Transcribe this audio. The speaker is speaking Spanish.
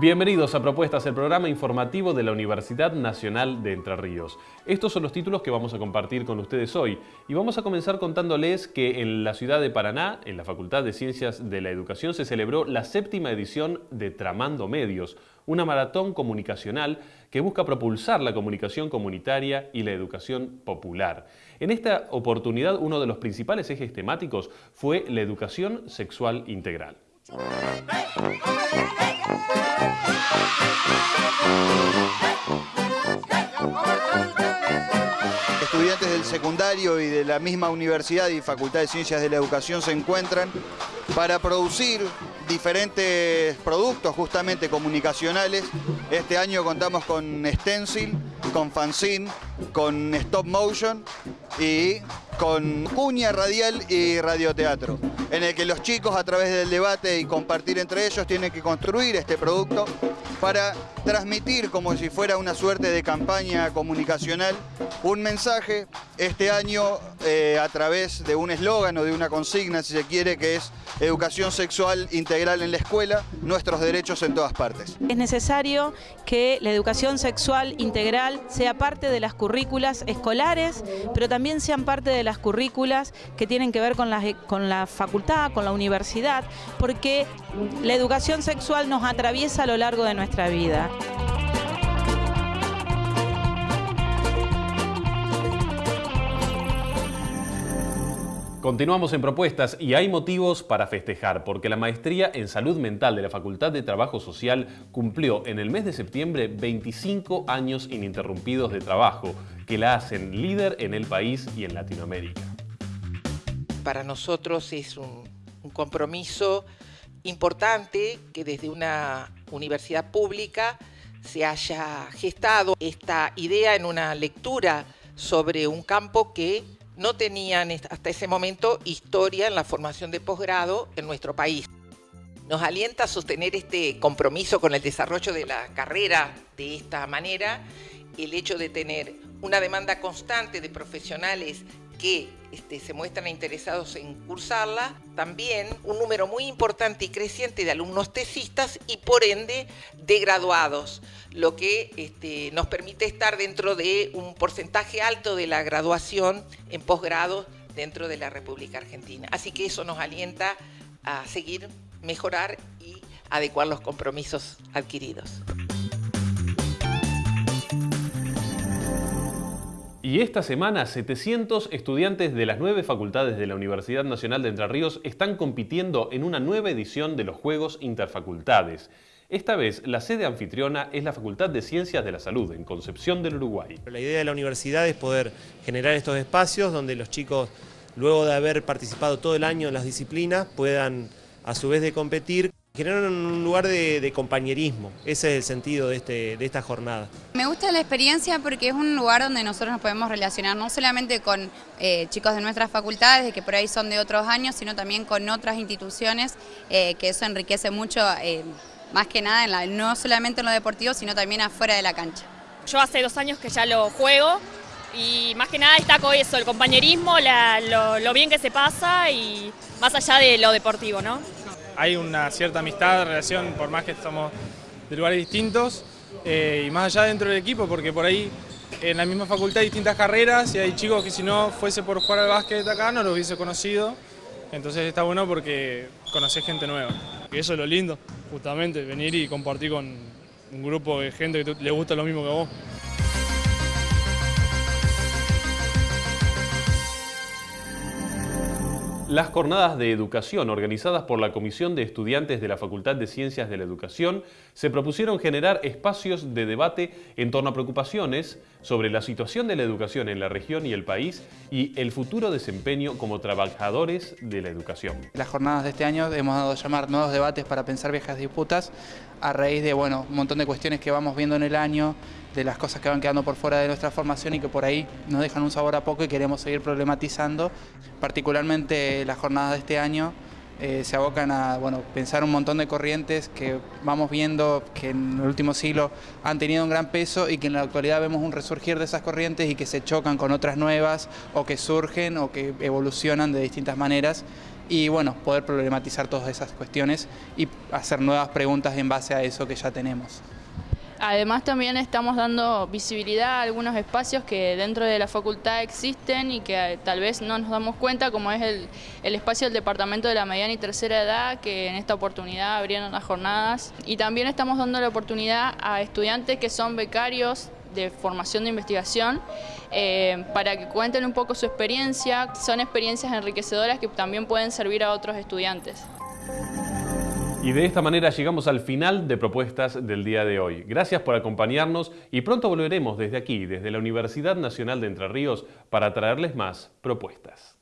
Bienvenidos a Propuestas, el programa informativo de la Universidad Nacional de Entre Ríos. Estos son los títulos que vamos a compartir con ustedes hoy y vamos a comenzar contándoles que en la ciudad de Paraná, en la Facultad de Ciencias de la Educación, se celebró la séptima edición de Tramando Medios, una maratón comunicacional que busca propulsar la comunicación comunitaria y la educación popular. En esta oportunidad, uno de los principales ejes temáticos fue la educación sexual integral. Estudiantes del secundario y de la misma universidad y Facultad de Ciencias de la Educación se encuentran para producir diferentes productos justamente comunicacionales. Este año contamos con stencil, con fanzine, con stop motion y con cuña radial y radioteatro, en el que los chicos a través del debate y compartir entre ellos tienen que construir este producto para transmitir como si fuera una suerte de campaña comunicacional un mensaje este año eh, a través de un eslogan o de una consigna, si se quiere, que es educación sexual integral en la escuela, nuestros derechos en todas partes. Es necesario que la educación sexual integral sea parte de las currículas escolares, pero también sean parte de las currículas que tienen que ver con la, con la facultad, con la universidad, porque la educación sexual nos atraviesa a lo largo de nuestra vida. Continuamos en propuestas y hay motivos para festejar porque la maestría en salud mental de la Facultad de Trabajo Social cumplió en el mes de septiembre 25 años ininterrumpidos de trabajo que la hacen líder en el país y en Latinoamérica. Para nosotros es un, compromiso importante que desde una universidad pública se haya gestado esta idea en una lectura sobre un campo que no tenían hasta ese momento historia en la formación de posgrado en nuestro país. Nos alienta a sostener este compromiso con el desarrollo de la carrera de esta manera el hecho de tener una demanda constante de profesionales que este, se muestran interesados en cursarla, también un número muy importante y creciente de alumnos tesistas y por ende de graduados, lo que este, nos permite estar dentro de un porcentaje alto de la graduación en posgrado dentro de la República Argentina. Así que eso nos alienta a seguir, mejorar y adecuar los compromisos adquiridos. Y esta semana 700 estudiantes de las nueve facultades de la Universidad Nacional de Entre Ríos están compitiendo en una nueva edición de los Juegos Interfacultades. Esta vez la sede anfitriona es la Facultad de Ciencias de la Salud en Concepción del Uruguay. La idea de la universidad es poder generar estos espacios donde los chicos, luego de haber participado todo el año en las disciplinas, puedan a su vez de competir generar un lugar de, compañerismo. Ese es el sentido de, este, de esta jornada. Me gusta la experiencia porque es un lugar donde nosotros nos podemos relacionar no solamente con eh, chicos de nuestras facultades, que por ahí son de otros años, sino también con otras instituciones, eh, que eso enriquece mucho, eh, más que nada, no solamente en lo deportivo, sino también afuera de la cancha. Yo hace dos años que ya lo juego y más que nada destaco eso, el compañerismo, lo, lo bien que se pasa y más allá de lo deportivo, ¿no? Hay una cierta amistad, relación, por más que estamos de lugares distintos, eh, y más allá dentro del equipo, porque por ahí en la misma facultad hay distintas carreras y hay chicos que si no fuese por jugar al básquet acá no lo hubiese conocido, entonces está bueno porque conoces gente nueva. Y eso es lo lindo, justamente, venir y compartir con un grupo de gente que le gusta lo mismo que vos. Las jornadas de educación organizadas por la Comisión de Estudiantes de la Facultad de Ciencias de la Educación se propusieron generar espacios de debate en torno a preocupaciones sobre la situación de la educación en la región y el país y el futuro desempeño como trabajadores de la educación. Las jornadas de este año hemos dado a llamar nuevos debates para pensar viejas disputas a raíz de bueno, un montón de cuestiones que vamos viendo en el año, de las cosas que van quedando por fuera de nuestra formación y que por ahí nos dejan un sabor a poco y queremos seguir problematizando. Particularmente las jornadas de este año eh, se abocan a bueno, pensar un montón de corrientes que vamos viendo que en el último siglo han tenido un gran peso y que en la actualidad vemos un resurgir de esas corrientes y que se chocan con otras nuevas o que surgen o que evolucionan de distintas maneras y bueno, poder problematizar todas esas cuestiones y hacer nuevas preguntas en base a eso que ya tenemos. Además también estamos dando visibilidad a algunos espacios que dentro de la facultad existen y que eh, tal vez no nos damos cuenta, como es el, espacio del Departamento de la Mediana y Tercera Edad, que en esta oportunidad abrieron las jornadas. Y también estamos dando la oportunidad a estudiantes que son becarios de formación de investigación eh, para que cuenten un poco su experiencia. Son experiencias enriquecedoras que también pueden servir a otros estudiantes. Y de esta manera llegamos al final de propuestas del día de hoy. Gracias por acompañarnos y pronto volveremos desde aquí, desde la Universidad Nacional de Entre Ríos, para traerles más propuestas.